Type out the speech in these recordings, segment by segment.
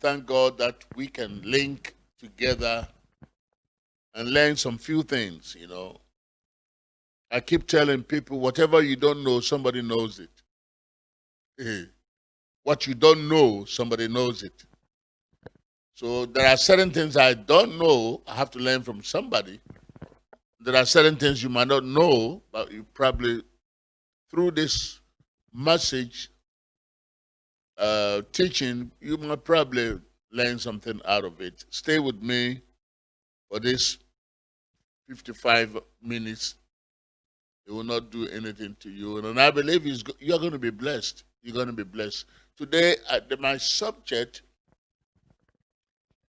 thank God that we can link together and learn some few things, you know. I keep telling people whatever you don't know, somebody knows it. Eh, what you don't know, somebody knows it. So there are certain things I don't know, I have to learn from somebody. There are certain things you might not know, but you probably, through this message, uh, teaching, you might probably learn something out of it. Stay with me for this 55 minutes. It will not do anything to you. And I believe you're going to be blessed. You're going to be blessed. Today, my subject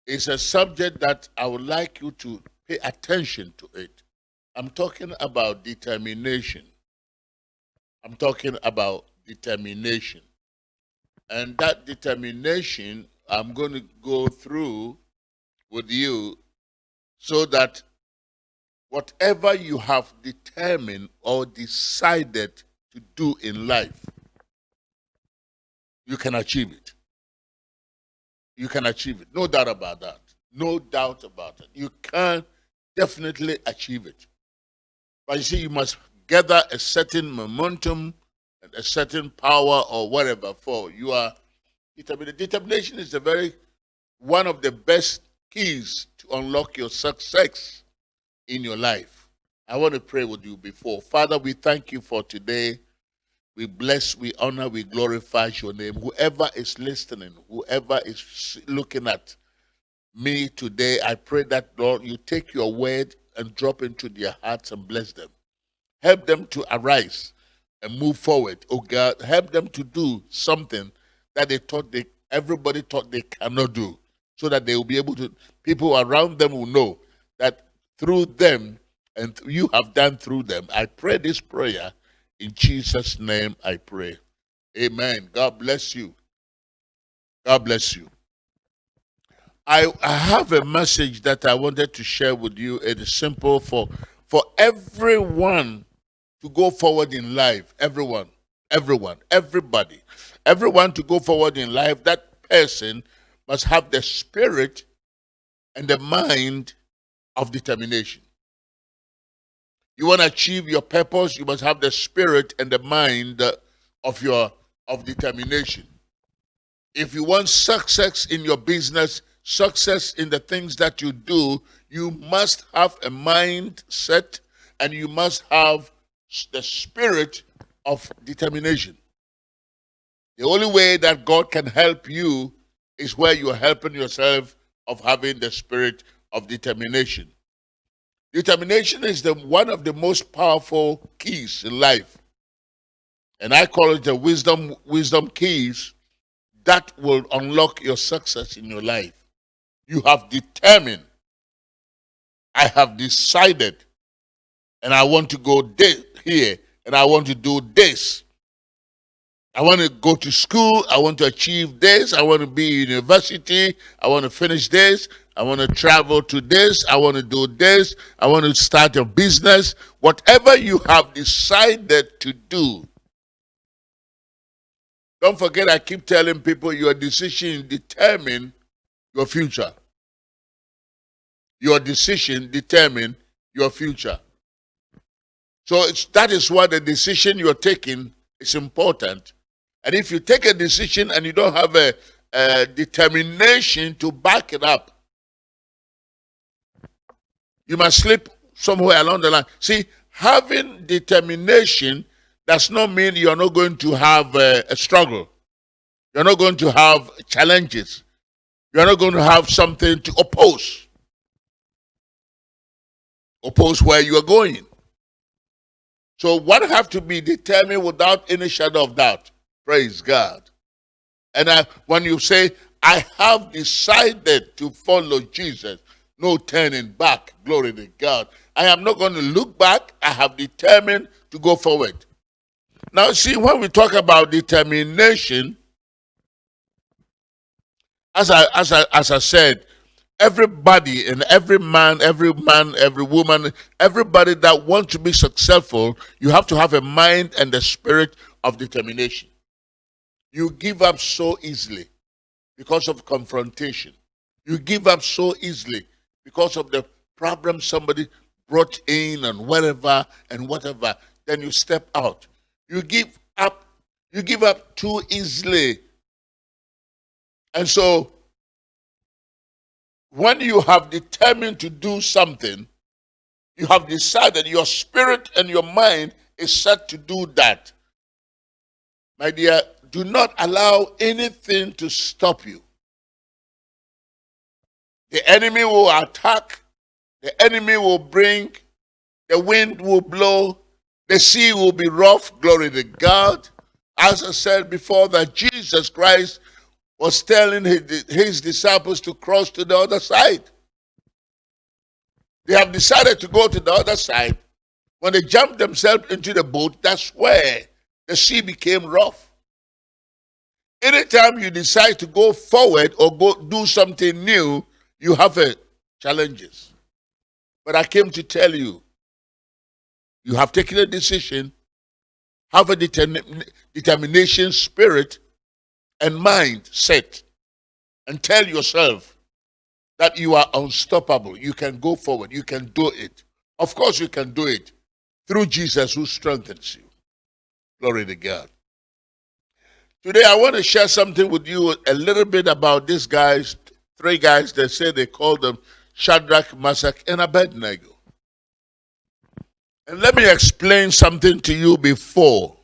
is a subject that I would like you to pay attention to it. I'm talking about determination. I'm talking about determination. And that determination, I'm going to go through with you so that whatever you have determined or decided to do in life, you can achieve it. You can achieve it. No doubt about that. No doubt about it. You can definitely achieve it. But you see, you must gather a certain momentum, a certain power, or whatever for you are determined. Determination is the very one of the best keys to unlock your success in your life. I want to pray with you before. Father, we thank you for today. We bless, we honor, we glorify your name. Whoever is listening, whoever is looking at me today, I pray that, Lord, you take your word and drop into their hearts and bless them. Help them to arise and move forward. Oh God, help them to do something that they thought they everybody thought they cannot do. So that they will be able to people around them will know that through them and you have done through them. I pray this prayer in Jesus' name I pray. Amen. God bless you. God bless you. I, I have a message that I wanted to share with you. It is simple for, for everyone to go forward in life. Everyone, everyone, everybody. Everyone to go forward in life, that person must have the spirit and the mind of determination. You want to achieve your purpose, you must have the spirit and the mind of your of determination. If you want success in your business, success in the things that you do, you must have a mindset and you must have the spirit of determination. The only way that God can help you is where you're helping yourself of having the spirit of determination. Determination is the one of the most powerful keys in life. And I call it the wisdom wisdom keys that will unlock your success in your life. You have determined, I have decided, and I want to go here, and I want to do this. I want to go to school. I want to achieve this. I want to be university. I want to finish this. I want to travel to this. I want to do this. I want to start a business. Whatever you have decided to do. Don't forget, I keep telling people your decision determine your future. Your decision determine your future. So that is why the decision you're taking is important. And if you take a decision and you don't have a, a determination to back it up, you must slip somewhere along the line. See, having determination does not mean you're not going to have a, a struggle. You're not going to have challenges. You're not going to have something to oppose. Oppose where you are going. So what have to be determined without any shadow of doubt. Praise God. And I, when you say, I have decided to follow Jesus, no turning back, glory to God. I am not going to look back. I have determined to go forward. Now, see, when we talk about determination, as I, as I, as I said, everybody and every man, every man, every woman, everybody that wants to be successful, you have to have a mind and a spirit of determination. You give up so easily. because of confrontation. You give up so easily because of the problem somebody brought in and whatever and whatever. Then you step out. You give up. You give up too easily. And so, when you have determined to do something, you have decided your spirit and your mind is set to do that. My dear, do not allow anything to stop you. The enemy will attack, the enemy will bring, the wind will blow, the sea will be rough. Glory to God. As I said before, that Jesus Christ was telling his, disciples to cross to the other side. They have decided to go to the other side. When they jumped themselves into the boat, that's where the sea became rough. Anytime you decide to go forward or go do something new, you have a challenges. But I came to tell you, you have taken a decision, have a determin determination spirit and mind set, and tell yourself that you are unstoppable. You can go forward. You can do it. Of course, you can do it through Jesus who strengthens you. Glory to God. Today, I want to share something with you a little bit about these guys, three guys that say they call them Shadrach, Meshach, and Abednego. And let me explain something to you before.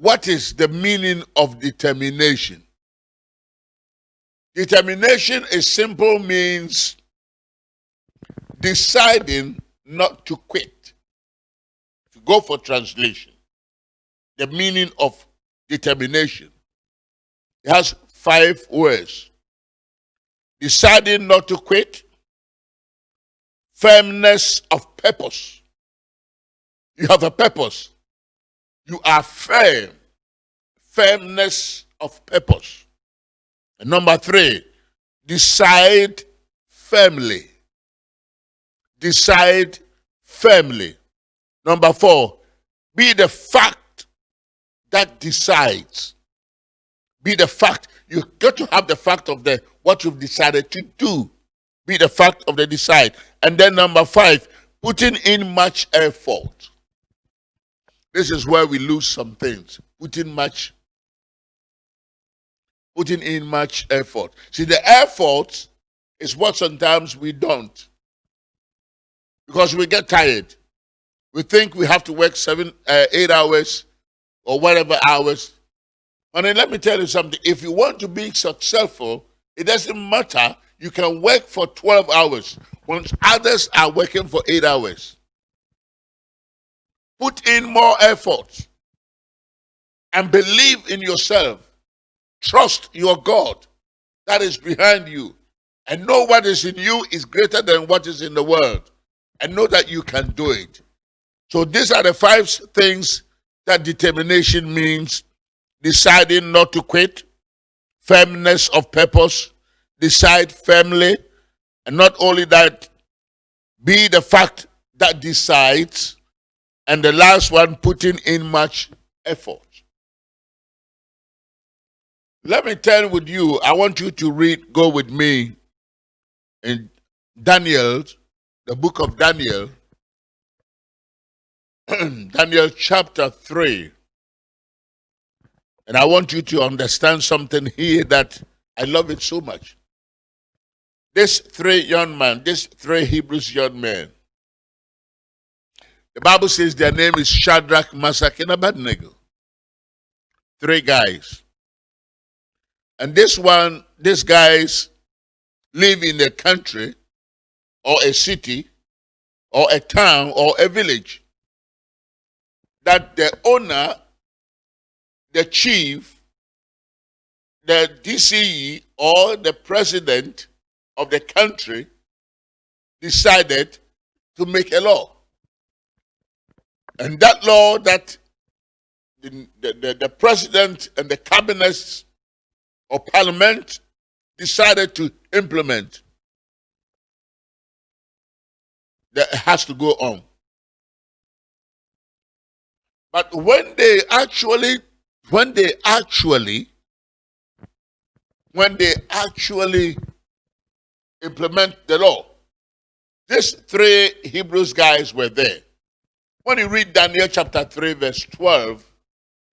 What is the meaning of determination? Determination is simple means deciding not to quit. If you go for translation, the meaning of determination. It has five words. Deciding not to quit, firmness of purpose. You have a purpose. You are firm. Firmness of purpose. And number three, decide firmly. Decide firmly. Number four, be the fact that decides. Be the fact. You got to have the fact of the what you've decided to do. Be the fact of the decide. And then number five, putting in much effort. This is where we lose some things. Putting much putting in much effort. See, the effort is what sometimes we don't. Because we get tired. We think we have to work seven, uh, eight hours or whatever hours. And then let me tell you something. If you want to be successful, it doesn't matter. You can work for 12 hours when others are working for eight hours. Put in more effort and believe in yourself. Trust your God that is behind you. And know what is in you is greater than what is in the world. And know that you can do it. So these are the five things that determination means. Deciding not to quit, firmness of purpose, decide firmly, and not only that, be the fact that decides, and the last one, putting in much effort. Let me turn with you. I want you to read, go with me in Daniel, the book of Daniel, Daniel chapter 3. And I want you to understand something here that I love it so much. This three young men, this three Hebrews young men, the Bible says their name is Shadrach, Meshach, and Abednego. Three guys. And this one, these guys live in a country or a city or a town or a village that the owner, the chief, the DCE or the president of the country decided to make a law. And that law that the, the, the president and the cabinet or parliament decided to implement that has to go on. But when they actually, when they actually when they actually implement the law. These three Hebrews guys were there. When you read Daniel chapter 3, verse 12,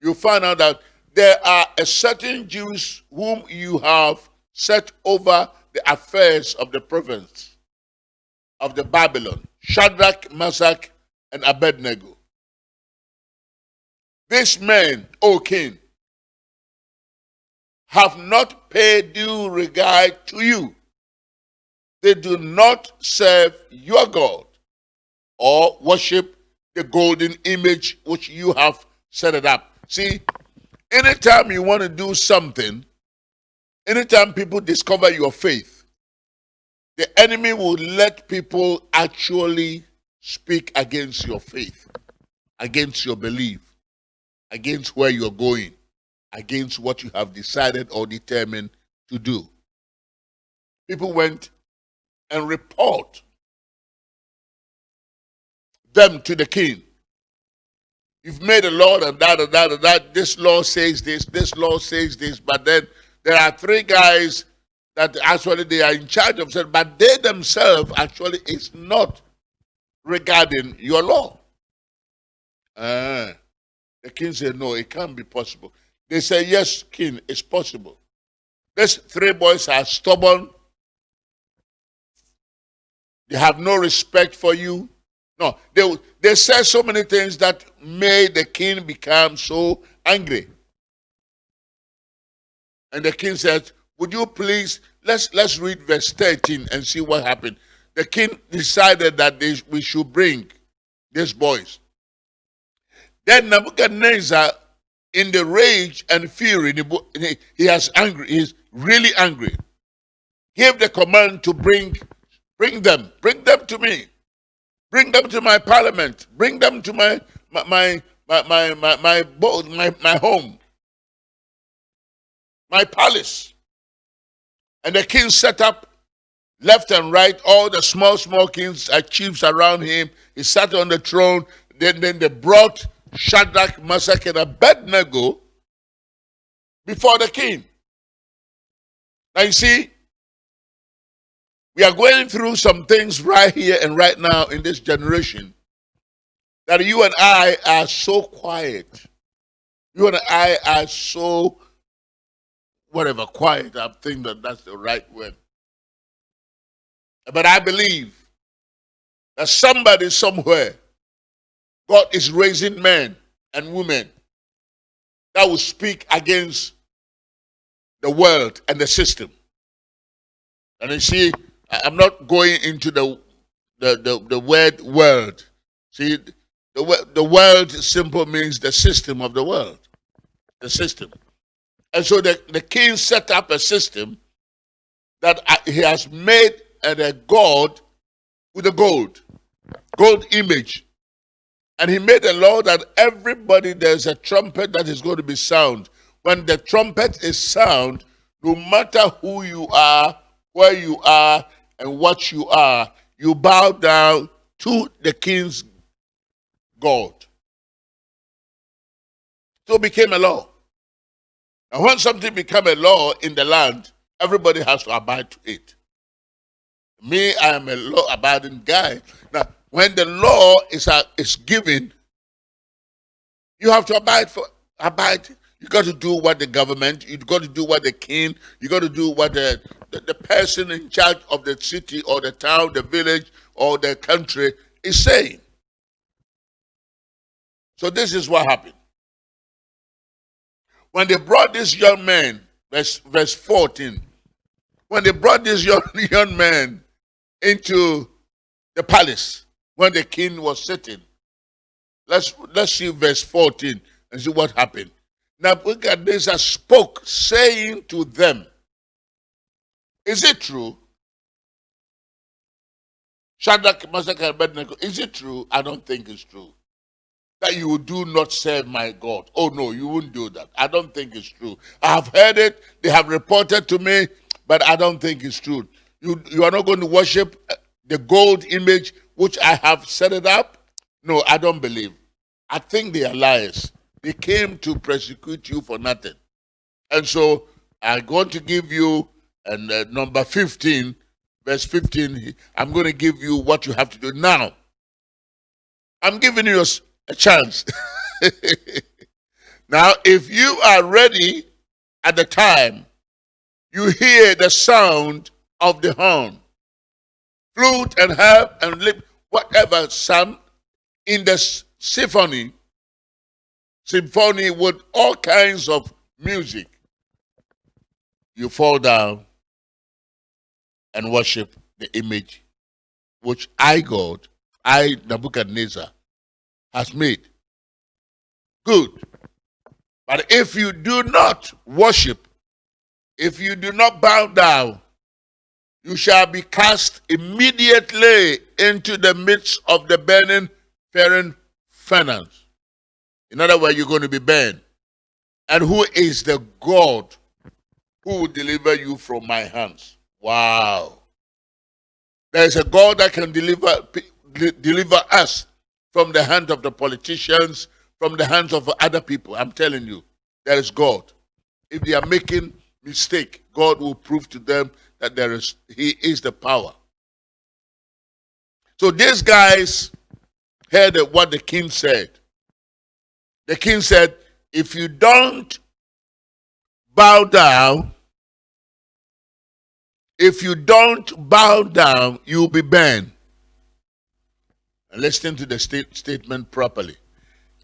you find out that there are a certain Jews whom you have set over the affairs of the province of the Babylon, Shadrach, Meshach, and Abednego. These men, O king, have not paid due regard to you. They do not serve your God or worship the golden image which you have set it up. See, anytime you want to do something, anytime people discover your faith, the enemy will let people actually speak against your faith, against your belief, against where you're going, against what you have decided or determined to do. People went and report them to the king. You've made a law and that and that and that. This law says this, this law says this, but then there are three guys that actually they are in charge of it, but they themselves actually is not regarding your law. Uh, the king said, No, it can't be possible. They say, Yes, king, it's possible. These three boys are stubborn. They have no respect for you. No, they, they said so many things that made the king become so angry. And the king said, Would you please let's let's read verse 13 and see what happened. The king decided that they, we should bring these boys. Then Nebuchadnezzar, in the rage and fury, he has angry, he's really angry. Gave the command to bring, bring them, bring them to me. Bring them to my parliament. Bring them to my my my my my my, my, my, my home. My palace. And the king set up left and right all the small, small kings and chiefs around him. He sat on the throne. Then, then they brought Shadrach, Meshach, and Abednego before the king. Now you see, we are going through some things right here and right now in this generation that you and I are so quiet. You and I are so, whatever, quiet. I think that that's the right word. But I believe that somebody somewhere, God is raising men and women that will speak against the world and the system. And you see, I'm not going into the the the, the word world. See, the the world simple means the system of the world, the system. And so the, the king set up a system that he has made a god with a gold, gold image. And he made a law that everybody, there's a trumpet that is going to be sound. When the trumpet is sound, no matter who you are, where you are, and what you are, you bow down to the king's God. So it became a law. And when something became a law in the land, everybody has to abide to it. Me, I am a law-abiding guy. Now, when the law is, uh, is given, you have to abide for abide you got to do what the government, you got to do what the king, you got to do what the, the, the, person in charge of the city or the town, the village or the country is saying. So this is what happened. When they brought this young man, verse, verse 14, when they brought this young, young man into the palace, when the king was sitting, let's, let's see verse 14 and see what happened. Nebuchadnezzar spoke, saying to them, Is it true? Shadrach, Meshach, and Abednego, is it true? I don't think it's true. That you do not serve my God. Oh no, you wouldn't do that. I don't think it's true. I have heard it, they have reported to me, but I don't think it's true. You, you are not going to worship uh, the gold image which I have set it up? No, I don't believe. I think they are liars. They came to persecute you for nothing. And so, I'm going to give you and uh, number 15, verse 15. I'm going to give you what you have to do now. I'm giving you a, chance. now, if you are ready at the time, you hear the sound of the horn, flute and harp and lip, whatever sound in the symphony, symphony with all kinds of music. You fall down and worship the image which I, God, I, Nebuchadnezzar, has made. Good. But if you do not worship, if you do not bow down, you shall be cast immediately into the midst of the burning fiery furnace. In other words, you're going to be burned. And who is the God who will deliver you from my hands? Wow. There is a God that can deliver, deliver us from the hands of the politicians, from the hands of other people. I'm telling you, there is God. If they are making mistake, God will prove to them that there is He is the power. So these guys heard what the king said. The king said, if you don't bow down, if you don't bow down, you'll be burned. And listen to the state statement properly.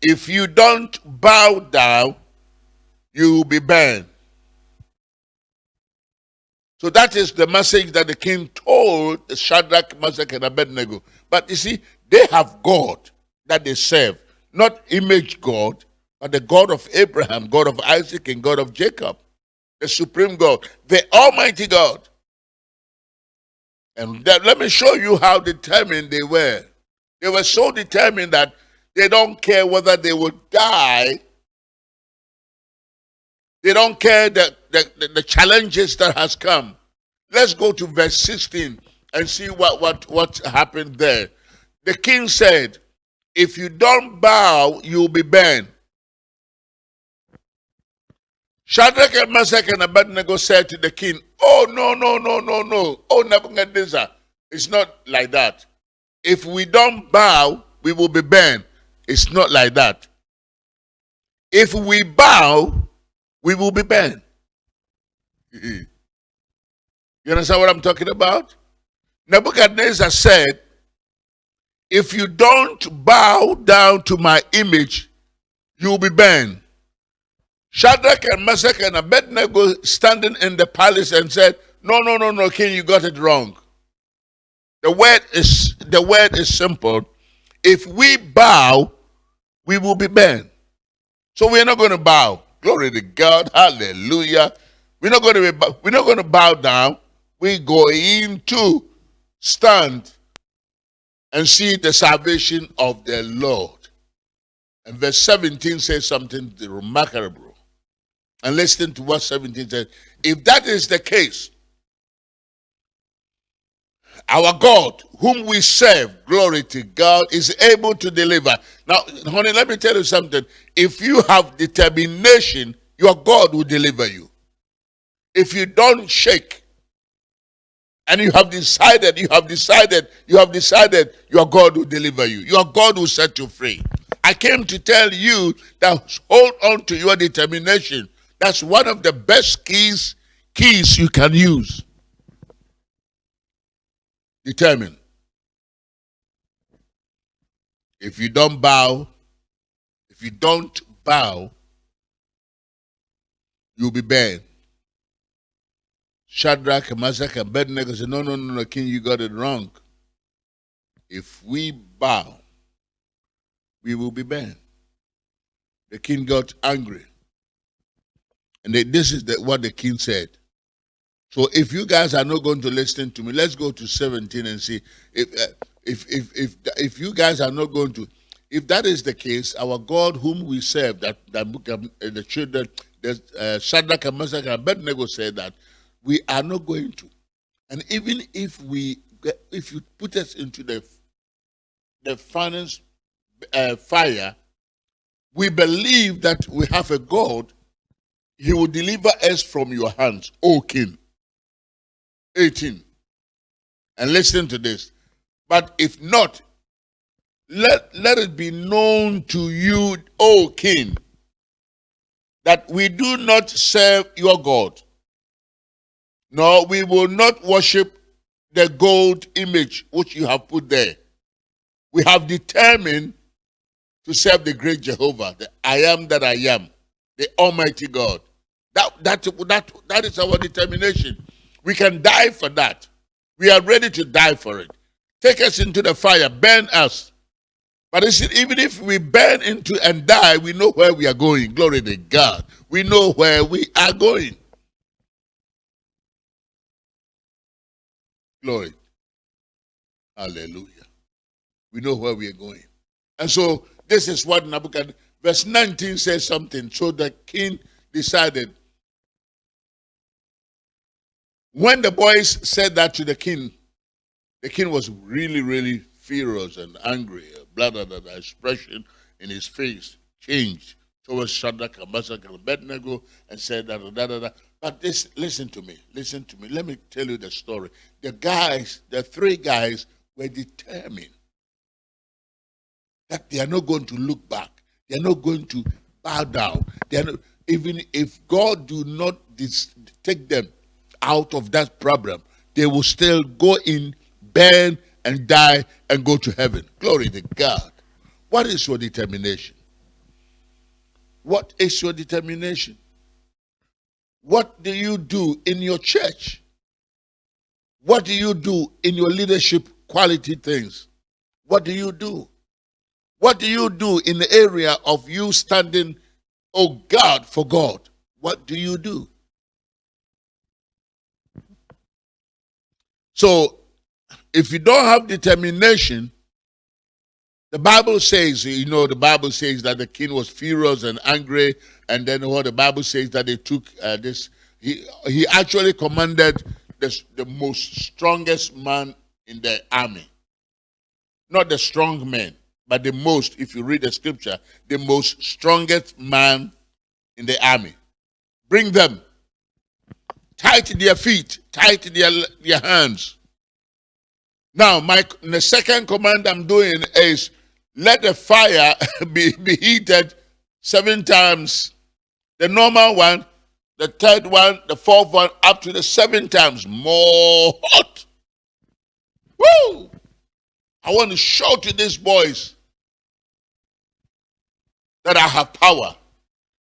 If you don't bow down, you will be burned. So that is the message that the king told Shadrach, Meshach, and Abednego. But you see, they have God that they serve, not image God, but the God of Abraham, God of Isaac, and God of Jacob, the supreme God, the Almighty God. And that, let me show you how determined they were. They were so determined that they don't care whether they would die. They don't care the, the, the challenges that has come. Let's go to verse 16 and see what, what, what happened there. The king said, if you don't bow, you'll be burned. Shadrach and Meshach and Abednego said to the king, Oh, no, no, no, no, no. Oh, Nebuchadnezzar, it's not like that. If we don't bow, we will be burned. It's not like that. If we bow, we will be burned. you understand what I'm talking about? Nebuchadnezzar said, If you don't bow down to my image, you will be burned. Shadrach and Meshach and Abednego standing in the palace and said, No, no, no, no, king, you got it wrong. The word is the word is simple. If we bow, we will be burned. So we're not going to bow. Glory to God. Hallelujah. We're not going to we're not going to bow down. We're going to stand and see the salvation of the Lord. And verse 17 says something remarkable. And listen to what 17 says. If that is the case, our God, whom we serve, glory to God, is able to deliver. Now, honey, let me tell you something. If you have determination, your God will deliver you. If you don't shake, and you have decided, you have decided, you have decided, your God will deliver you. Your God will set you free. I came to tell you that hold on to your determination. That's one of the best keys keys you can use. Determine. If you don't bow, if you don't bow, you'll be banned. Shadrach, Meshach, and Abednego said, no, no, no, no, king, you got it wrong. If we bow, we will be banned. The king got angry. And they, this is the, what the king said. So if you guys are not going to listen to me, let's go to 17 and see if uh, if if if if you guys are not going to if that is the case, our God whom we serve, that that uh, the children, the uh, Shadrach Meshach and Abednego said that we are not going to. And even if we if you put us into the the finance uh, fire, we believe that we have a God he will deliver us from your hands, O king. 18. And listen to this. But if not, let, let it be known to you, O king, that we do not serve your God, nor we will not worship the gold image which you have put there. We have determined to serve the great Jehovah, the I am that I am, the Almighty God. That, that, that, that is our determination. We can die for that. We are ready to die for it. Take us into the fire, burn us. But even if we burn into and die, we know where we are going. Glory to God. We know where we are going. Glory. Hallelujah. We know where we are going. And so this is what Nebuchadnezzar, verse 19 says something. So the king decided. When the boys said that to the king, the king was really, really furious and angry. Blah, blah, blah, blah. Expression in his face changed towards Shadrach, Meshach, and Abednego and said, da, da, da, da. But this, listen to me, listen to me. Let me tell you the story. The guys, the three guys, were determined that they are not going to look back. They are not going to bow down. They are not, even if God do not take them out of that problem, they will still go in, burn, and die and go to heaven. Glory to God. What is your determination? What is your determination? What do you do in your church? What do you do in your leadership quality things? What do you do? What do you do in the area of you standing, oh God, for God? What do you do? So, if you don't have determination, the Bible says, you know, the Bible says that the king was furious and angry, and then what the Bible says that they took uh, this. He he actually commanded the, the most strongest man in the army, not the strong men but the most, if you read the scripture, the most strongest man in the army. Bring them, to their feet, to their, their hands. Now, my the second command I'm doing is let the fire be, be heated seven times. The normal one, the third one, the fourth one, up to the seven times more hot. Woo! I want to show to these boys that I have power.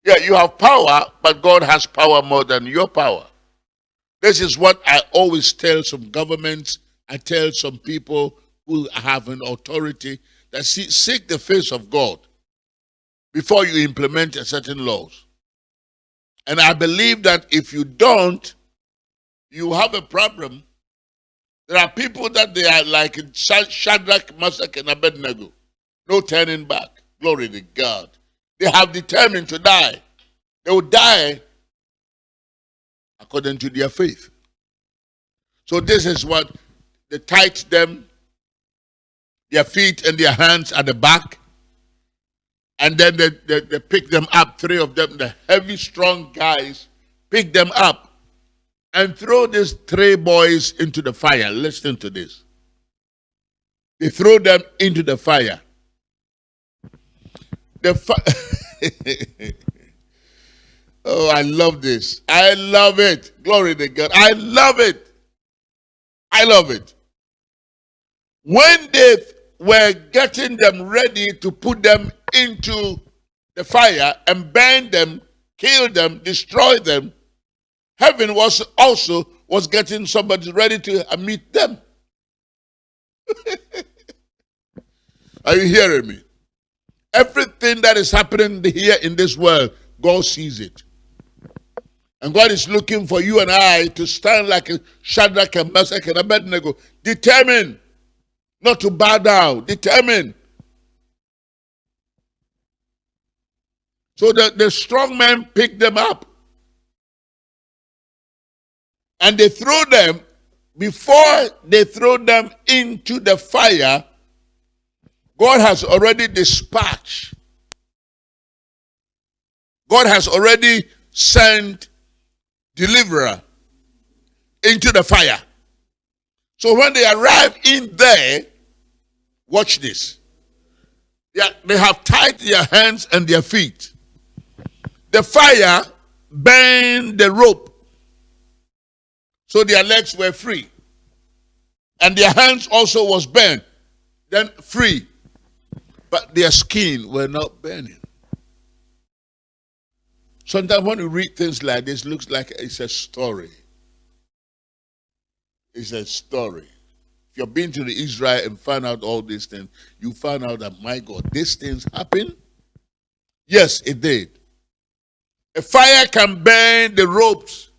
Yeah, you have power, but God has power more than your power. This is what I always tell some governments, I tell some people who have an authority that see, seek the face of God before you implement certain laws. And I believe that if you don't, you have a problem there are people that they are like Shadrach, Meshach, and Abednego. No turning back. Glory to God. They have determined to die. They will die according to their faith. So this is what they tied them, their feet and their hands at the back. And then they, they, they pick them up, three of them, the heavy, strong guys, pick them up and throw these three boys into the fire. Listen to this. They throw them into the fire. The fi- oh, I love this. I love it. Glory to God. I love it. I love it. When they were getting them ready to put them into the fire and burn them, kill them, destroy them, Heaven was also was getting somebody ready to uh, meet them. Are you hearing me? Everything that is happening here in this world, God sees it. And God is looking for you and I to stand like a Shadrach and Meshach and Abednego, determined not to bow down, determined. So the, the strong man picked them up and they throw them, before they throw them into the fire, God has already dispatched. God has already sent deliverer into the fire. So when they arrive in there, watch this. They have tied their hands and their feet. The fire burned the rope. So their legs were free. And their hands also was burned. Then free. But their skin were not burning. Sometimes when you read things like this, looks like it's a story. It's a story. If you've been to the Israel and found out all these things, you find out that, my God, these things happen? Yes, it did. A fire can burn the ropes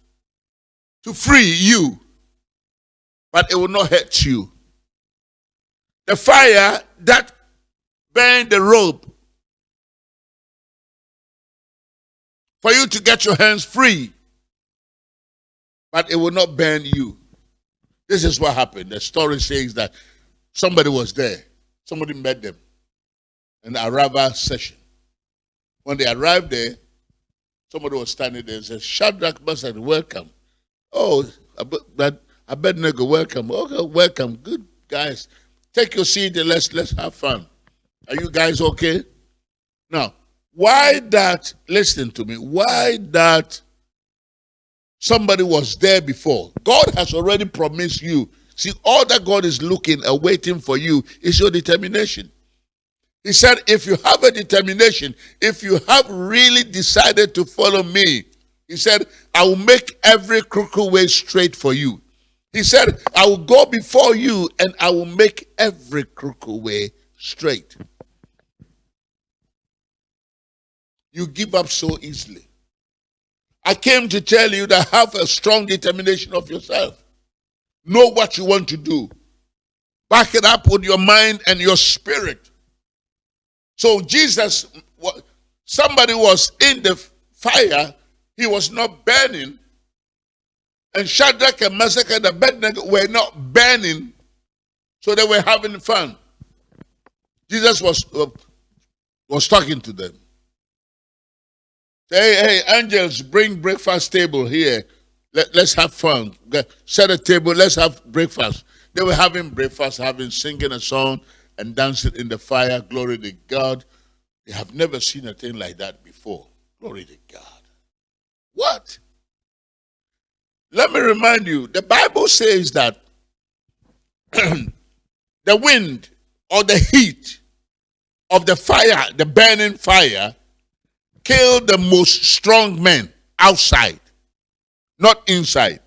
to free you, but it will not hurt you. The fire that burned the rope for you to get your hands free, but it will not burn you. This is what happened. The story says that somebody was there. Somebody met them in the Arava session. When they arrived there, somebody was standing there and said, Shadrach, Meshach, welcome. Oh, Abednego, welcome. Okay, welcome. Good guys. Take your seat and let's let's have fun. Are you guys okay? Now, why that, listen to me, why that somebody was there before? God has already promised you. See, all that God is looking and waiting for you is your determination. He said, if you have a determination, if you have really decided to follow me, he said, I will make every crooked way straight for you. He said, I will go before you and I will make every crooked way straight. you give up so easily. I came to tell you that have a strong determination of yourself. Know what you want to do. Back it up with your mind and your spirit. So Jesus, somebody was in the fire, he was not burning. And Shadrach and Meshach and Abednego were not burning, so they were having fun. Jesus was, uh, was talking to them. Hey, hey, angels, bring breakfast table here. Let, let's have fun. Set a table, let's have breakfast. They were having breakfast, having singing a song and dancing in the fire. Glory to God. They have never seen a thing like that before. Glory to God. What? Let me remind you, the Bible says that the wind or the heat of the fire, the burning fire, kill the most strong men outside, not inside.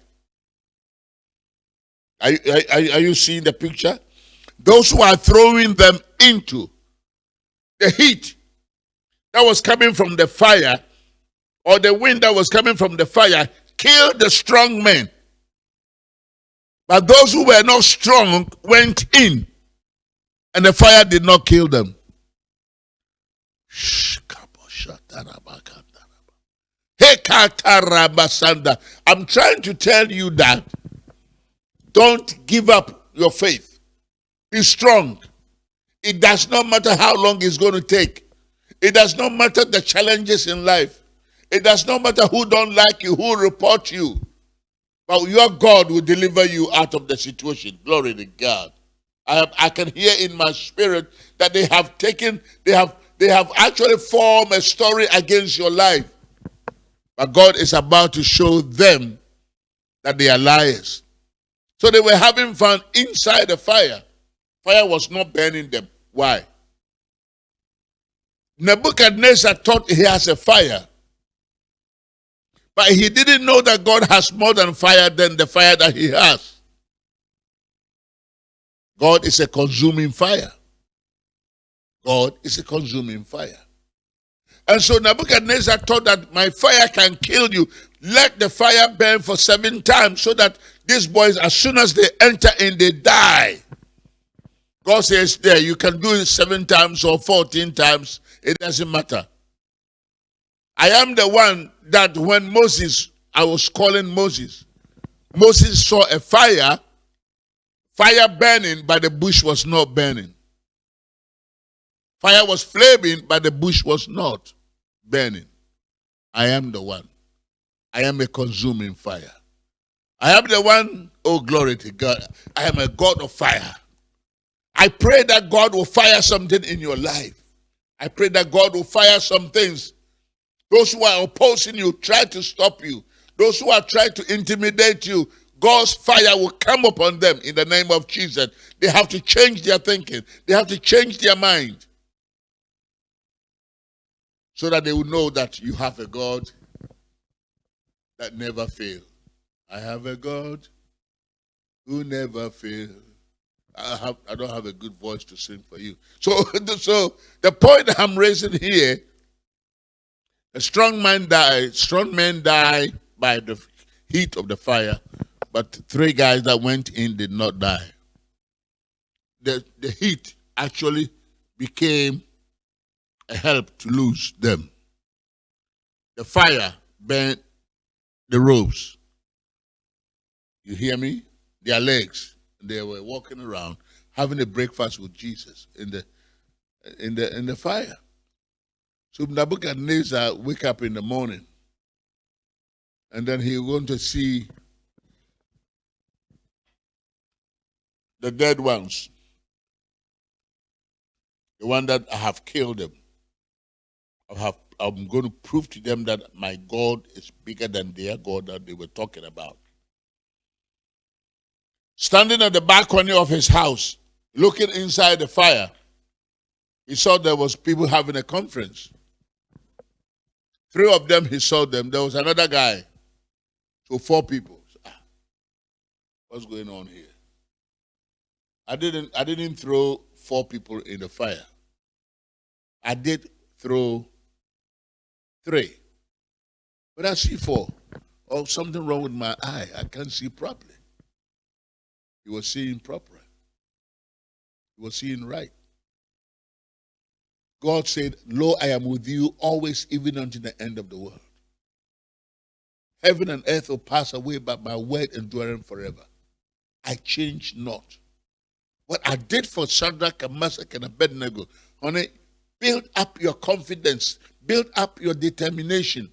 Are, are, are you seeing the picture? Those who are throwing them into the heat that was coming from the fire or the wind that was coming from the fire killed the strong men. But those who were not strong went in and the fire did not kill them. Shh. I'm trying to tell you that don't give up your faith. Be strong. It does not matter how long it's going to take. It does not matter the challenges in life. It does not matter who don't like you, who report you. But your God will deliver you out of the situation. Glory to God. I, have, I can hear in my spirit that they have taken, they have they have actually formed a story against your life. But God is about to show them that they are liars. So they were having fun inside the fire. Fire was not burning them. Why? Nebuchadnezzar thought he has a fire. But he didn't know that God has more than fire than the fire that he has. God is a consuming fire. God is a consuming fire. And so Nebuchadnezzar thought that my fire can kill you. Let the fire burn for seven times so that these boys, as soon as they enter in, they die. God says there, you can do it seven times or 14 times. It doesn't matter. I am the one that when Moses, I was calling Moses, Moses saw a fire, fire burning, but the bush was not burning. Fire was flaming, but the bush was not burning. I am the one. I am a consuming fire. I am the one, oh glory to God. I am a God of fire. I pray that God will fire something in your life. I pray that God will fire some things. Those who are opposing you, try to stop you. Those who are trying to intimidate you, God's fire will come upon them in the name of Jesus. They have to change their thinking, they have to change their mind so that they will know that you have a God that never fails. I have a God who never fails. I have I don't have a good voice to sing for you. So so the point I'm raising here, a strong man die, strong men die by the heat of the fire, but three guys that went in did not die. The the heat actually became a help to lose them. The fire burned the ropes. You hear me? Their legs. They were walking around having a breakfast with Jesus in the in the in the fire. So Nebuchadnezzar wake up in the morning and then he going to see the dead ones. The one that I have killed them. I have I'm going to prove to them that my God is bigger than their God that they were talking about. Standing at the balcony of his house, looking inside the fire, he saw there was people having a conference. Three of them, he saw them. There was another guy. So four people. Ah, what's going on here? I didn't I didn't throw four people in the fire. I did throw three. But I see four. Oh, something wrong with my eye. I can't see properly. He was seeing properly. He was seeing right. God said, Lo, I am with you always, even unto the end of the world. Heaven and earth will pass away, but my word enduring forever. I change not. What I did for Shadrach and Meshach and Abednego, honey, build up your confidence Build up your determination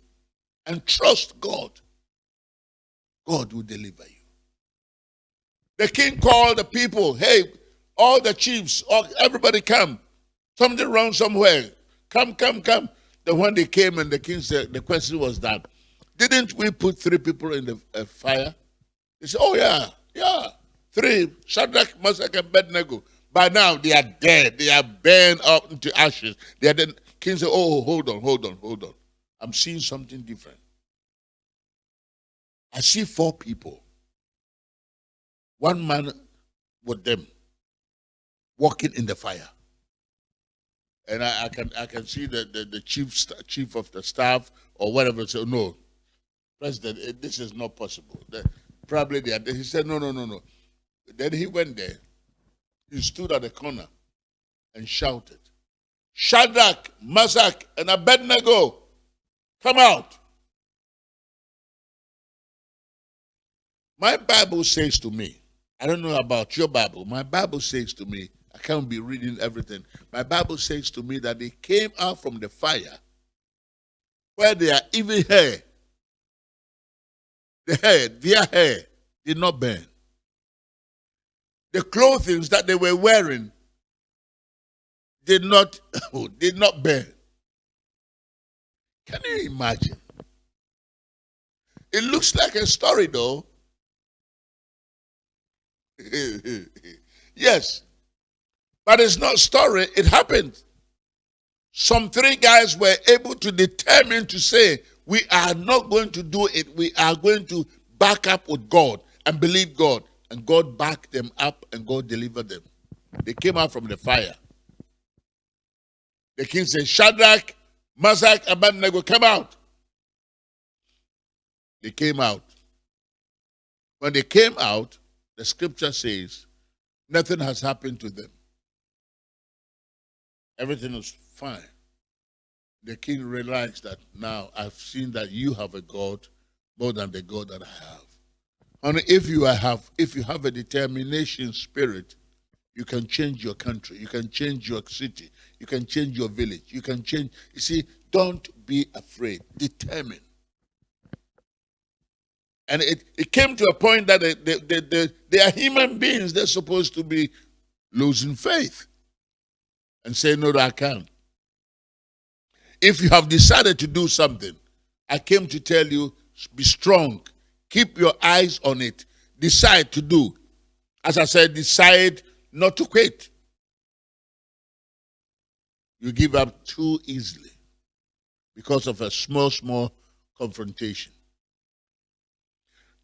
and trust God. God will deliver you. The king called the people, hey, all the chiefs, all, everybody come. Something wrong somewhere. Come, come, come. Then when they came and the king said, the question was that, didn't we put three people in the uh, fire? They said, oh yeah, yeah, three, Shadrach, Meshach, and Abednego. By now they are dead. They are burned up into ashes. They are dead. King said, Oh, hold on, hold on, hold on. I'm seeing something different. I see four people. One man with them walking in the fire. And I, I can I can see the, the, the chief chief of the staff or whatever say, No, President, eh, this is not possible. The, probably they are, he said, No, no, no, no. Then he went there. He stood at the corner and shouted. Shadrach, Meshach, and Abednego, come out. My Bible says to me, I don't know about your Bible, my Bible says to me, I can't be reading everything. My Bible says to me that they came out from the fire where their even hair, the hair, their hair did not burn. The clothing that they were wearing did not did not burn. Can you imagine? It looks like a story though. yes. But it's not story, it happened. Some three guys were able to determine to say, we are not going to do it. We are going to back up with God and believe God. And God backed them up and God delivered them. They came out from the fire. The king said, Shadrach, Meshach, Abednego, come out. They came out. When they came out, the scripture says, nothing has happened to them. Everything is fine. The king realized that now I've seen that you have a God more than the God that I have. And if you have if you have a determination spirit, you can change your country, you can change your city, you can change your village. You can change. You see, don't be afraid. Determine. And it, it came to a point that they, they, they, they, they are human beings. They're supposed to be losing faith and say, No, I can't. If you have decided to do something, I came to tell you be strong, keep your eyes on it, decide to do. As I said, decide not to quit. You give up too easily because of a small, small confrontation.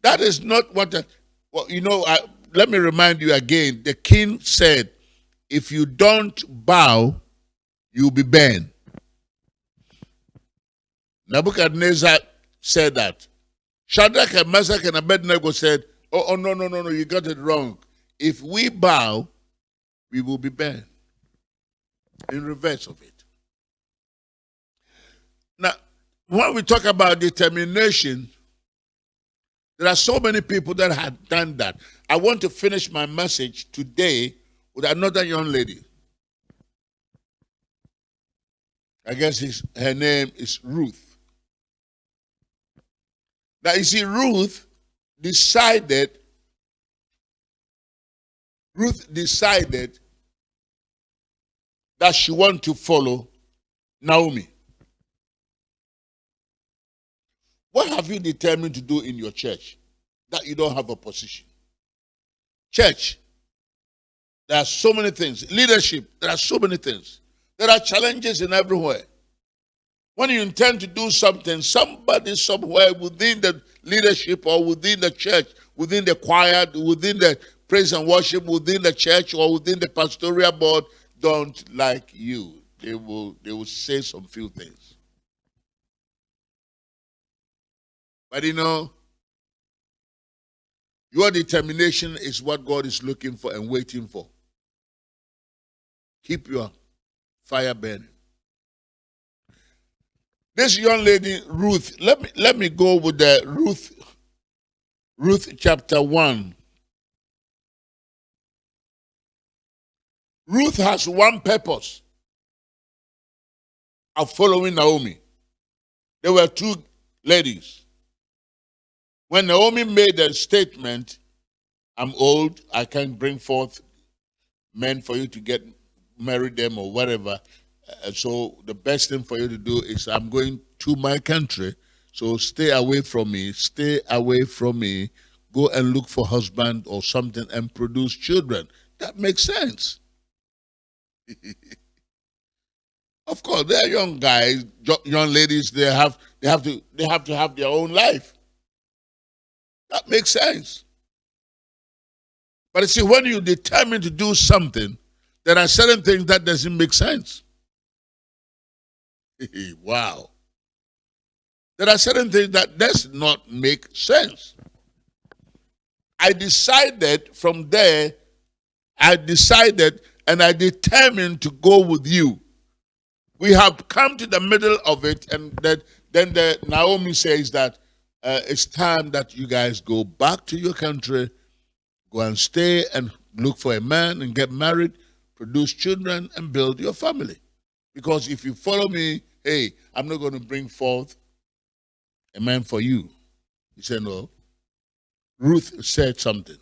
That is not what, the, well, you know, I, let me remind you again. The king said, if you don't bow, you'll be burned. Nebuchadnezzar said that. Shadrach and Meshach and Abednego said, oh, oh, no, no, no, no, you got it wrong. If we bow, we will be burned. In reverse of it. Now, when we talk about determination, there are so many people that have done that. I want to finish my message today with another young lady. I guess his, her name is Ruth. Now, you see, Ruth decided, Ruth decided that she want to follow Naomi. What have you determined to do in your church that you don't have a position? Church, there are so many things. Leadership, there are so many things. There are challenges in everywhere. When you intend to do something, somebody somewhere within the leadership or within the church, within the choir, within the praise and worship, within the church or within the pastoral board don't like you. They will they will say some few things. But you know, your determination is what God is looking for and waiting for. Keep your fire burning. This young lady, Ruth, let me let me go with the Ruth, Ruth chapter 1. Ruth has one purpose of following Naomi. There were two ladies. When Naomi made a statement, I'm old, I can't bring forth men for you to get married them or whatever. Uh, so the best thing for you to do is I'm going to my country. So stay away from me, stay away from me, go and look for husband or something and produce children. That makes sense. of course, they're young guys, young ladies, they have they have to they have to have their own life. That makes sense. But you see, when you determine to do something, there are certain things that doesn't make sense. wow. There are certain things that does not make sense. I decided from there, I decided and I determined to go with you. We have come to the middle of it, and that then the Naomi says that uh, it's time that you guys go back to your country, go and stay and look for a man and get married, produce children, and build your family. Because if you follow me, hey, I'm not going to bring forth a man for you. He said, no. Ruth said something.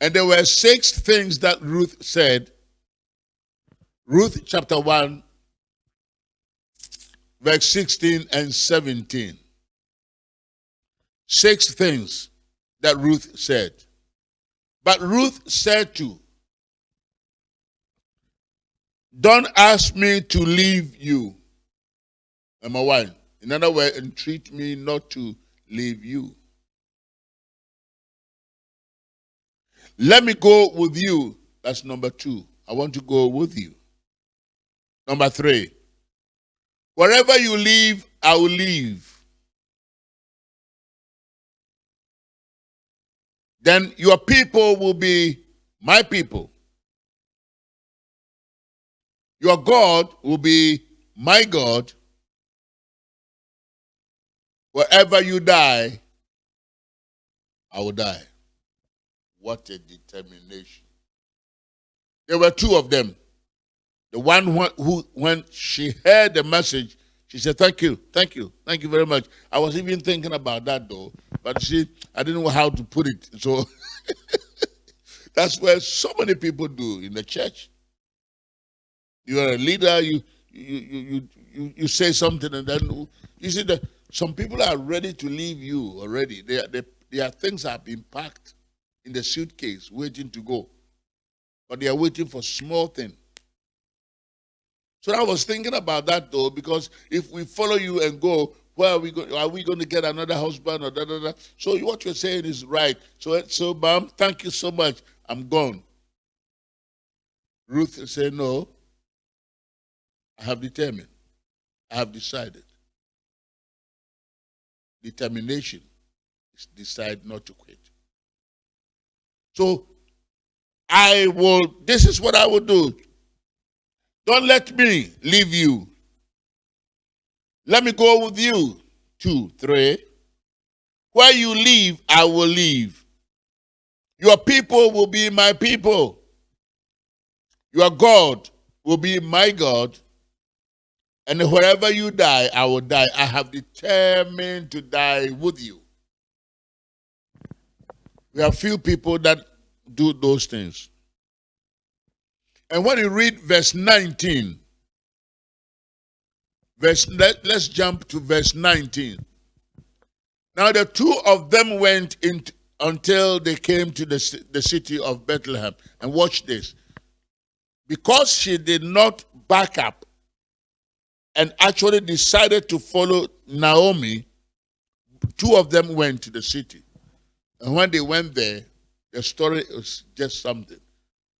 And there were six things that Ruth said. Ruth chapter 1, verse 16 and 17 six things that Ruth said. But Ruth said to, Don't ask me to leave you. Number one. In other words, entreat me not to leave you. Let me go with you. That's number two. I want to go with you. Number three. Wherever you live, I will live. then your people will be my people. Your God will be my God. Wherever you die, I will die. What a determination. There were two of them. The one who, when she heard the message, She said, Thank you, thank you, thank you very much. I was even thinking about that though, but see, I didn't know how to put it. So that's where so many people do in the church. You are a leader, you you you you, you say something and then you see that some people are ready to leave you already. They, they, their things have been packed in the suitcase waiting to go. But they are waiting for small thing. So I was thinking about that though, because if we follow you and go, where are we going? Are we going to get another husband or da da da? So what you're saying is right. So so, ma'am, thank you so much. I'm gone. Ruth said, No, I have determined. I have decided. Determination is decide not to quit. So I will, this is what I will do. Don't let me leave you. Let me go with you. Two, three. Where you leave, I will leave. Your people will be my people. Your God will be my God. And wherever you die, I will die. I have determined to die with you. We have few people that do those things. And when you read verse 19, verse let, let's jump to verse 19. Now the two of them went in until they came to the, the city of Bethlehem. And watch this. Because she did not back up and actually decided to follow Naomi, two of them went to the city. And when they went there, the story was just something.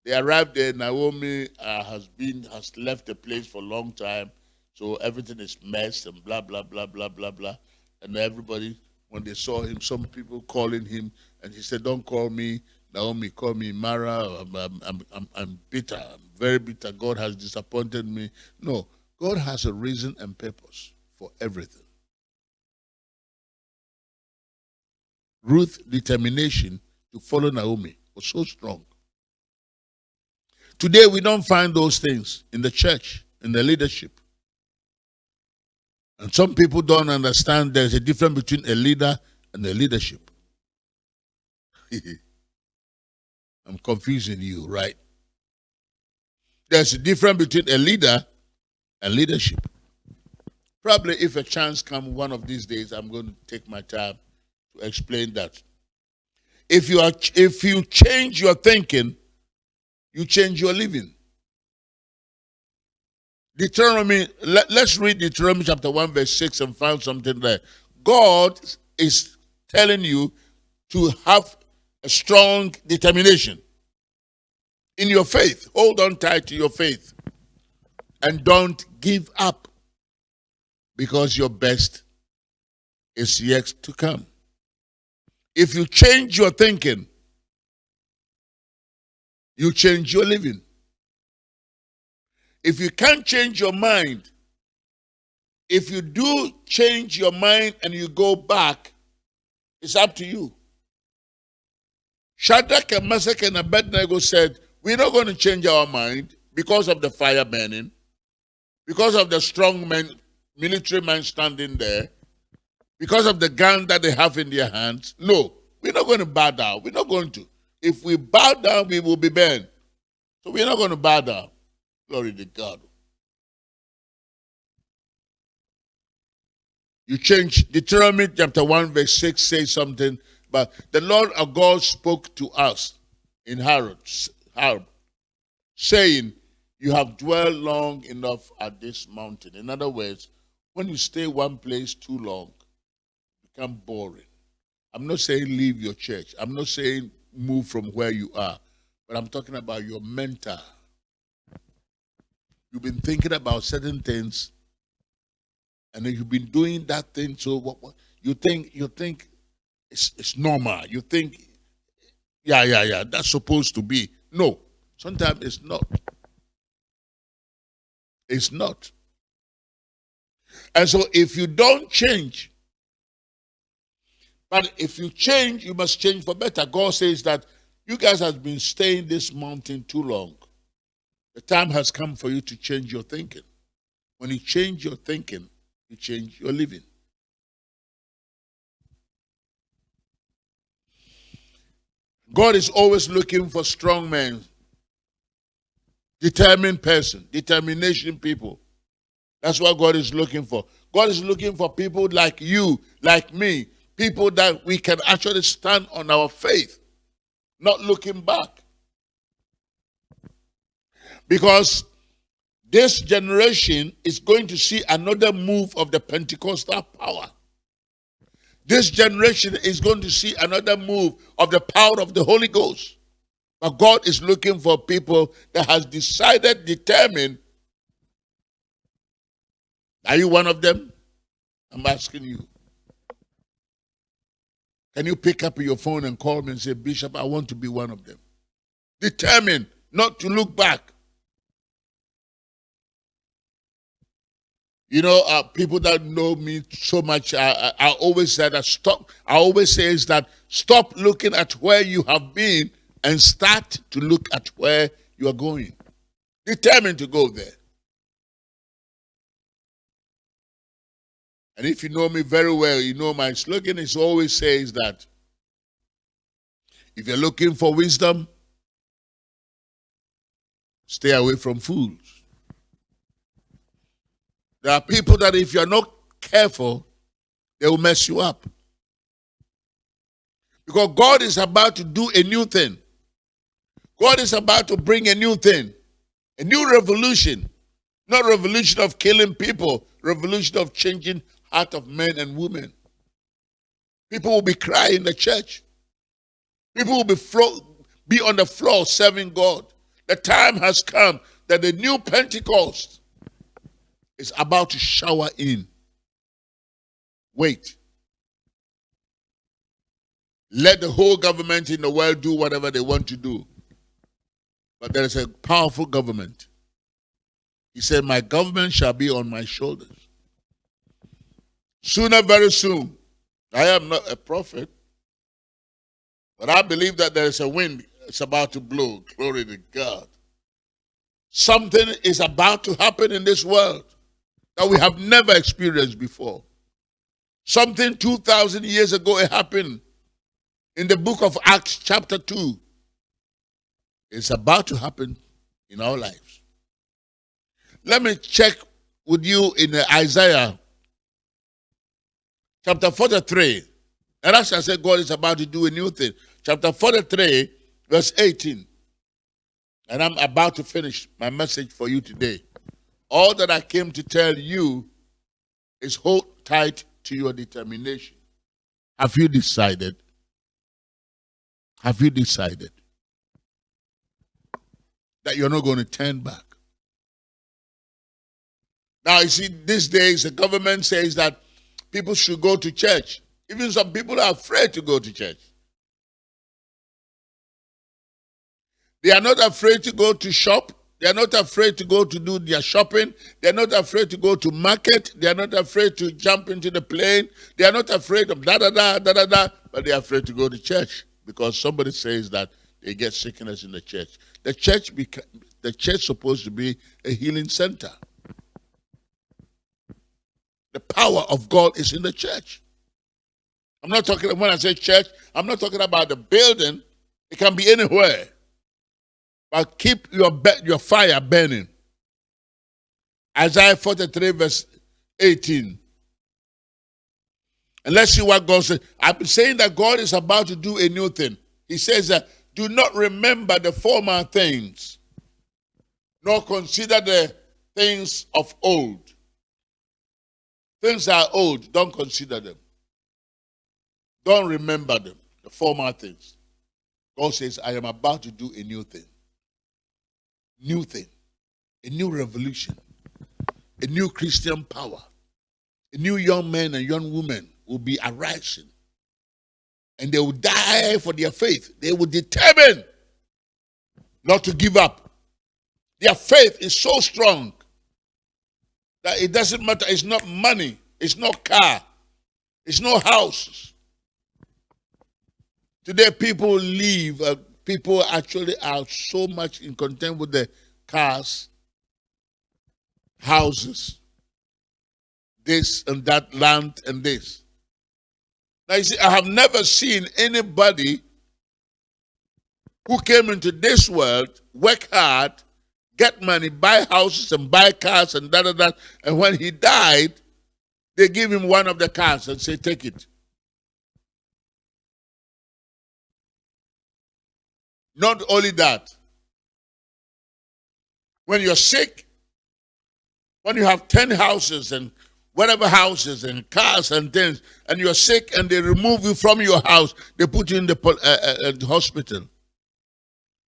They arrived there. Naomi uh, has been has left the place for a long time, so everything is messed and blah blah blah blah blah blah. And everybody, when they saw him, some people calling him, and he said, "Don't call me Naomi, call me Mara. I'm, I'm, I'm, I'm bitter. I'm very bitter. God has disappointed me." No, God has a reason and purpose for everything. Ruth's determination to follow Naomi was so strong. Today, we don't find those things in the church, in the leadership. And some people don't understand there's a difference between a leader and a leadership. I'm confusing you, right? There's a difference between a leader and leadership. Probably if a chance comes one of these days, I'm going to take my time to explain that. If you are if you change your thinking, you change your living. Deuteronomy, let, us read Deuteronomy chapter 1, verse 6 and find something there. God is telling you to have a strong determination in your faith. Hold on tight to your faith and don't give up because your best is yet to come. If you change your thinking, you change your living. If you can't change your mind, if you do change your mind and you go back, it's up to you. Shadrach and Meshach and Abednego said, We're not going to change our mind because of the fire burning, because of the strong men, military men standing there, because of the gun that they have in their hands. No, we're not going to bow down. We're not going to. If we bow down, we will be burned. So we're not going to bow down. Glory to God. You change Deuteronomy chapter 1, verse 6 says something, but the Lord our God spoke to us in Horeb, Horeb saying, You have dwelled long enough at this mountain. In other words, when you stay one place too long, become boring. I'm not saying leave your church. I'm not saying move from where you are, but I'm talking about your mental. You've been thinking about certain things, and then you've been doing that thing. So what, what you think you think it's, it's normal. You think, yeah, yeah, yeah, that's supposed to be. No, sometimes it's not. It's not. And so if you don't change, but if you change, you must change for better. God says that you guys have been staying this mountain too long. The time has come for you to change your thinking. When you change your thinking, you change your living. God is always looking for strong men, determined person, determination people. That's what God is looking for. God is looking for people like you, like me, people that we can actually stand on our faith, not looking back. Because this generation is going to see another move of the Pentecostal power. This generation is going to see another move of the power of the Holy Ghost. But God is looking for people that has decided, determined. Are you one of them? I'm asking you. Can you pick up your phone and call me and say, Bishop, I want to be one of them? Determined not to look back. You know, uh, people that know me so much, I, I, I always say that stop. I always say is that stop looking at where you have been and start to look at where you are going. Determined to go there. And if you know me very well, you know my slogan is always says that if you're looking for wisdom, stay away from fools. There are people that if you're not careful, they will mess you up. Because God is about to do a new thing. God is about to bring a new thing, a new revolution. Not revolution of killing people, revolution of changing heart of men and women. People will be crying in the church. People will be, be on the floor serving God. The time has come that the new Pentecost is about to shower in. Wait. Let the whole government in the world do whatever they want to do. But there is a powerful government. He said, My government shall be on my shoulders. Sooner, very soon. I am not a prophet, but I believe that there is a wind it's about to blow. Glory to God. Something is about to happen in this world that we have never experienced before. Something 2,000 years ago it happened in the book of Acts, chapter 2. It's about to happen in our lives. Let me check with you in Isaiah chapter 43. And as I said, God is about to do a new thing. Chapter 43, verse 18. And I'm about to finish my message for you today. All that I came to tell you is hold tight to your determination. Have you decided? Have you decided that you're not going to turn back? Now, you see, these days the government says that people should go to church. Even some people are afraid to go to church. They are not afraid to go to shop. They are not afraid to go to do their shopping. They are not afraid to go to market. They are not afraid to jump into the plane. They are not afraid of da da da da da da. But they are afraid to go to church because somebody says that they get sickness in the church. The church, beca- the church supposed to be a healing center. The power of God is in the church. I'm not talking when I say church. I'm not talking about the building. It can be anywhere. But keep your, your fire burning. Isaiah 43, verse 18. And let's see what God says. I've been saying that God is about to do a new thing. He says that do not remember the former things, nor consider the things of old. Things are old, don't consider them. Don't remember them, the former things. God says, I am about to do a new thing new thing, a new revolution, a new Christian power. A new young man and young women will be arising. And they will die for their faith. They will determine not to give up. Their faith is so strong that it doesn't matter. It's not money, it's not car, it's not houses. Today, people leave uh, people actually are so much in content with the cars, houses, this and that land and this. Now you see, I have never seen anybody who came into this world, work hard, get money, buy houses and buy cars and da da da. And when he died, they give him one of the cars and say, take it. Not only that, when you're sick, when you have 10 houses and whatever houses and cars and things, and you're sick and they remove you from your house, they put you in the, uh, uh, uh, hospital.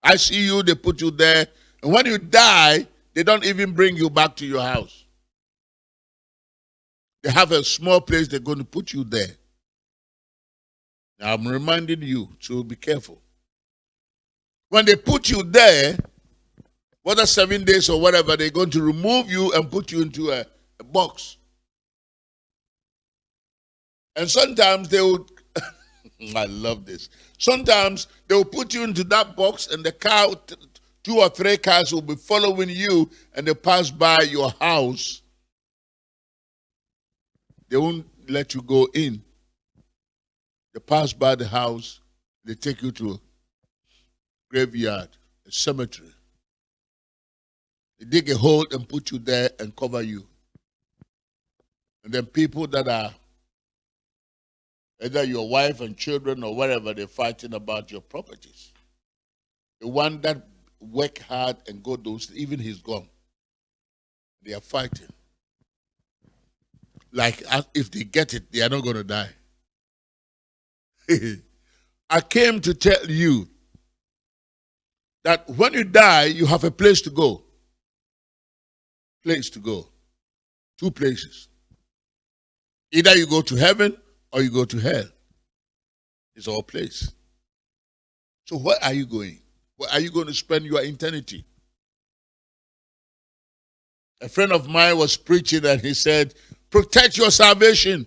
I see you, they put you there. And when you die, they don't even bring you back to your house. They have a small place, they're going to put you there. Now, I'm reminding you to be careful. When they put you there, whether seven days or whatever, they're going to remove you and put you into a, a box. And sometimes they will, I love this. Sometimes they will put you into that box and the car, two or three cars will be following you and they pass by your house. They won't let you go in. They pass by the house, they take you to a graveyard, a cemetery. They dig a hole and put you there and cover you. And then people that are either your wife and children or whatever, they're fighting about your properties. The one that work hard and go those, even he's gone. They are fighting. Like uh, if they get it, they are not going to die. I came to tell you that when you die, you have a place to go place to go. Two places. Either you go to heaven or you go to hell. It's all place. So where are you going? Where are you going to spend your eternity? A friend of mine was preaching and he said, protect your salvation.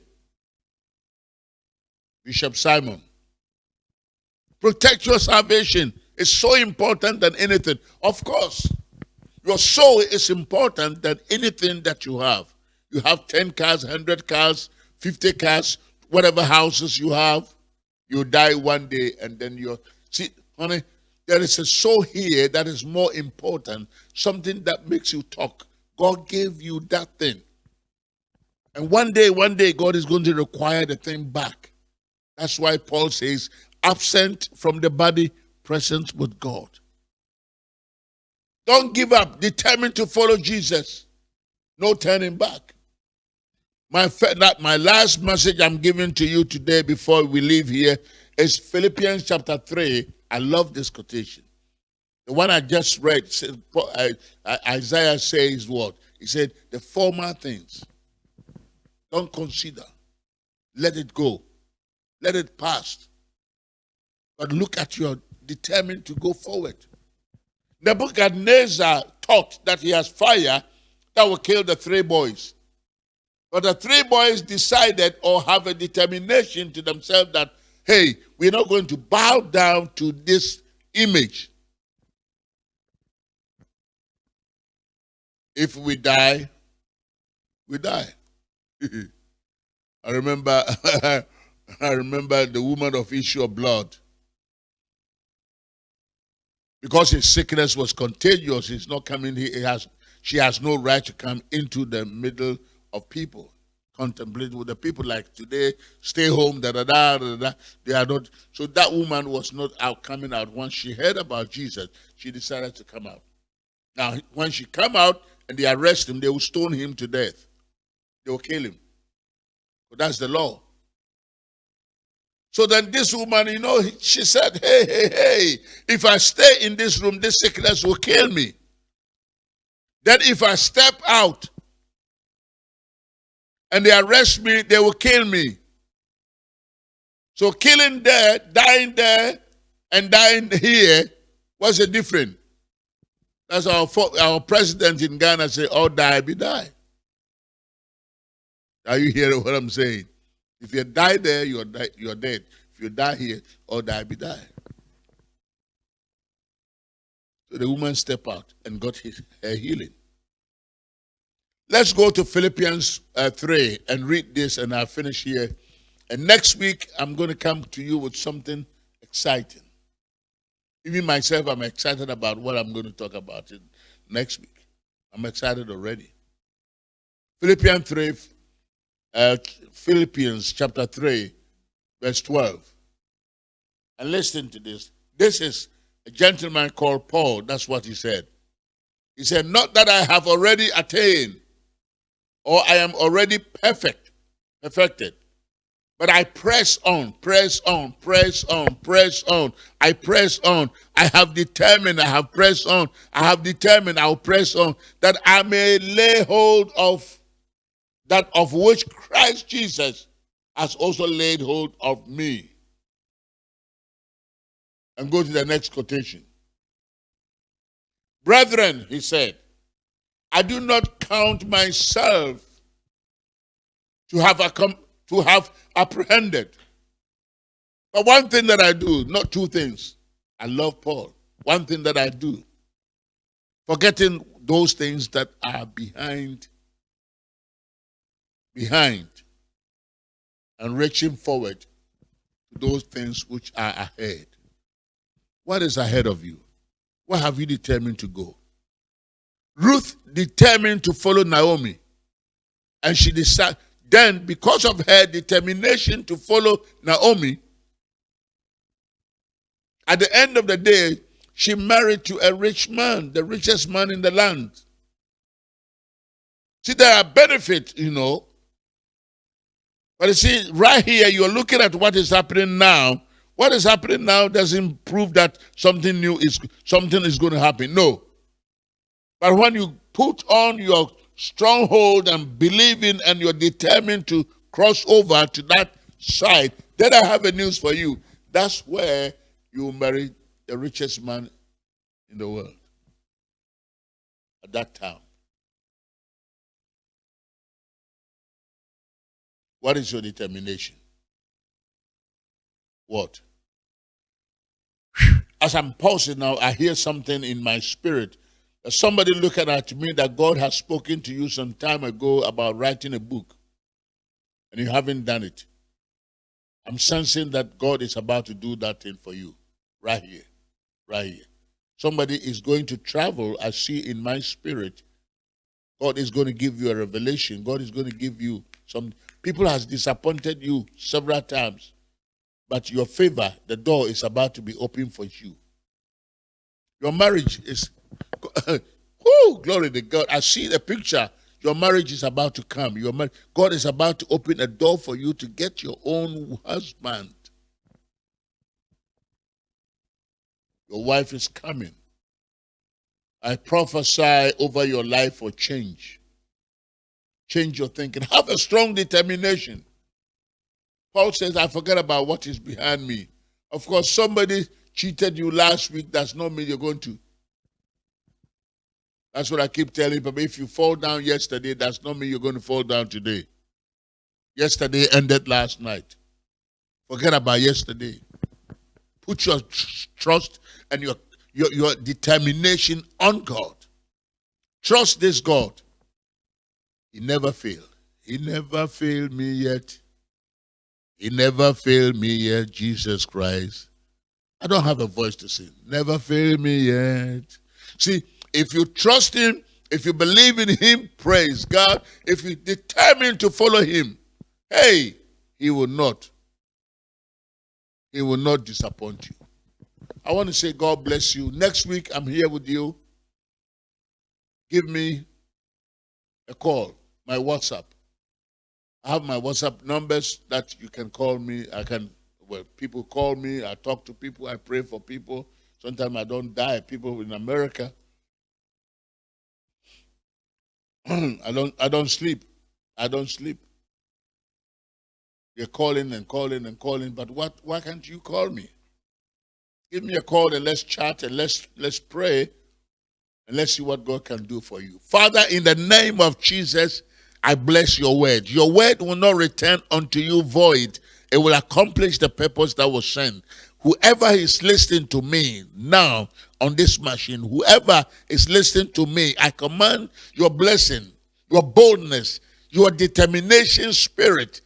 Bishop Simon. Protect your salvation. It's so important than anything. Of course, your soul is important than anything that you have. You have 10 cars, 100 cars, 50 cars, whatever houses you have. You die one day and then you're. See, honey, there is a soul here that is more important, something that makes you talk. God gave you that thing. And one day, one day, God is going to require the thing back. That's why Paul says, absent from the body, present with God. Don't give up. Determined to follow Jesus. No turning back. My, that, my last message I'm giving to you today before we leave here is Philippians chapter 3. I love this quotation. The one I just read, says, Isaiah says what? He said, the former things, don't consider. Let it go. Let it pass. But look at you, determined to go forward. Nebuchadnezzar thought that he has fire that will kill the three boys. But the three boys decided or have a determination to themselves that, hey, we're not going to bow down to this image. If we die, we die. I remember I remember the woman of issue of blood because his sickness was contagious, he's not coming here. He has, she has no right to come into the middle of people, contemplate with the people like today, stay home, da da da da da. They are not. So that woman was not out coming out. Once she heard about Jesus, she decided to come out. Now, when she come out and they arrest him, they will stone him to death. They will kill him. But that's the law. So then this woman, you know, she said, hey, hey, hey, if I stay in this room, this sickness will kill me. Then if I step out and they arrest me, they will kill me. So killing there, dying there, and dying here, what's the difference? That's our, our president in Ghana say, all die, be die. Are you hearing what I'm saying? If you die there, you're, you're dead. If you die here, or die, be die. So the woman stepped out and got his, her healing. Let's go to Philippians uh, 3 and read this, and I'll finish here. And next week, I'm going to come to you with something exciting. Even myself, I'm excited about what I'm going to talk about next week. I'm excited already. Philippians 3, uh, Philippians chapter 3, verse 12. And listen to this. This is a gentleman called Paul. That's what he said. He said, Not that I have already attained or I am already perfect, perfected. But I press on, press on, press on, press on. I press on. I have determined, I have pressed on. I have determined, I'll press on that I may lay hold of that of which Christ Jesus has also laid hold of me. And go to the next quotation. Brethren, he said, I do not count myself to have, to have apprehended. But one thing that I do, not two things. I love Paul. One thing that I do, forgetting those things that are behind, behind, and reaching forward to those things which are ahead. What is ahead of you? Where have you determined to go? Ruth determined to follow Naomi. And she decided, then because of her determination to follow Naomi, at the end of the day, she married to a rich man, the richest man in the land. See, there are benefits, you know. But you see, right here, you're looking at what is happening now what is happening now doesn't prove that something new is something is going to happen. No. But when you put on your stronghold and believe in and you're determined to cross over to that side, then I have a news for you. That's where you marry the richest man in the world at that time. What is your determination? What? as I'm pausing now, I hear something in my spirit. Somebody looking at me that God has spoken to you some time ago about writing a book, and you haven't done it. I'm sensing that God is about to do that thing for you right here, right here. Somebody is going to travel. I see in my spirit. God is going to give you a revelation. God is going to give you some. People has disappointed you several times. But your favor, the door is about to be open for you. Your marriage is, oh, glory to God. I see the picture. Your marriage is about to come. Your mar- God is about to open a door for you to get your own husband. Your wife is coming. I prophesy over your life for change. Change your thinking. Have a strong determination. Paul says, I forget about what is behind me. Of course, somebody cheated you last week. That's not mean you're going to. That's what I keep telling people. If you fall down yesterday, that's not mean you're going to fall down today. Yesterday ended last night. Forget about yesterday. Put your trust and your, your, your determination on God. Trust this God. He never failed. He never failed me yet. He never failed me yet, Jesus Christ. I don't have a voice to sing. Never failed me yet. See, if you trust him, if you believe in him, praise God. If you determine to follow him, hey, he will not. He will not disappoint you. I want to say God bless you. Next week, I'm here with you. Give me a call, my WhatsApp. I have my WhatsApp numbers that you can call me. I can, well, people call me. I talk to people. I pray for people. Sometimes I don't die. People in America. I don't. I don't sleep. I don't sleep. You're calling and calling and calling, but what? Why can't you call me? Give me a call and let's chat and let's let's pray and let's see what God can do for you. Father, in the name of Jesus, I bless your word. Your word will not return unto you void. It will accomplish the purpose that was sent. Whoever is listening to me now on this machine, whoever is listening to me, I command your blessing, your boldness, your determination spirit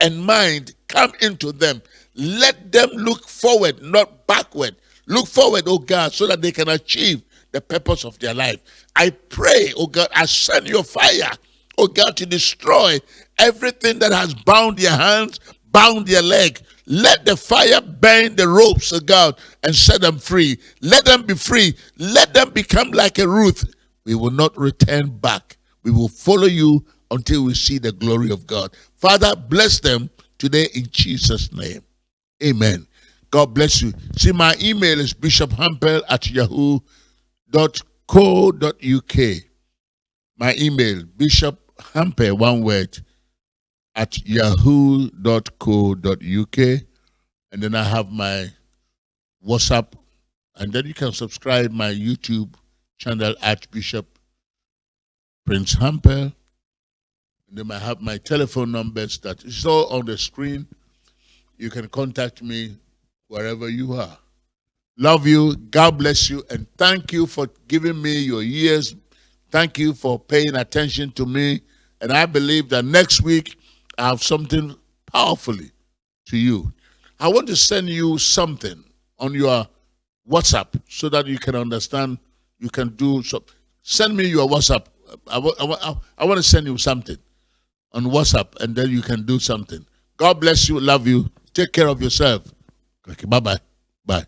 and mind come into them. Let them look forward, not backward. Look forward, oh God, so that they can achieve the purpose of their life. I pray, oh God, I send your fire, oh God, to destroy everything that has bound their hands, bound their leg. Let the fire burn the ropes, of God, and set them free. Let them be free. Let them become like a Ruth. We will not return back. We will follow you until we see the glory of God. Father, bless them today in Jesus' name. Amen. God bless you. See, my email is bishophampel at yahoo.co.uk. My email, Bishop bishophampel, one word, at yahoo.co.uk. And then I have my WhatsApp. And then you can subscribe my YouTube channel, Archbishop Prince Hampel. And then I have my telephone numbers that is all on the screen. You can contact me wherever you are. Love you. God bless you. And thank you for giving me your years. Thank you for paying attention to me. And I believe that next week I have something powerfully to you. I want to send you something on your WhatsApp so that you can understand. You can do so. Send me your WhatsApp. I, I, I want to send you something on WhatsApp and then you can do something. God bless you. Love you. Take care of yourself. Okay, bye bye. Bye.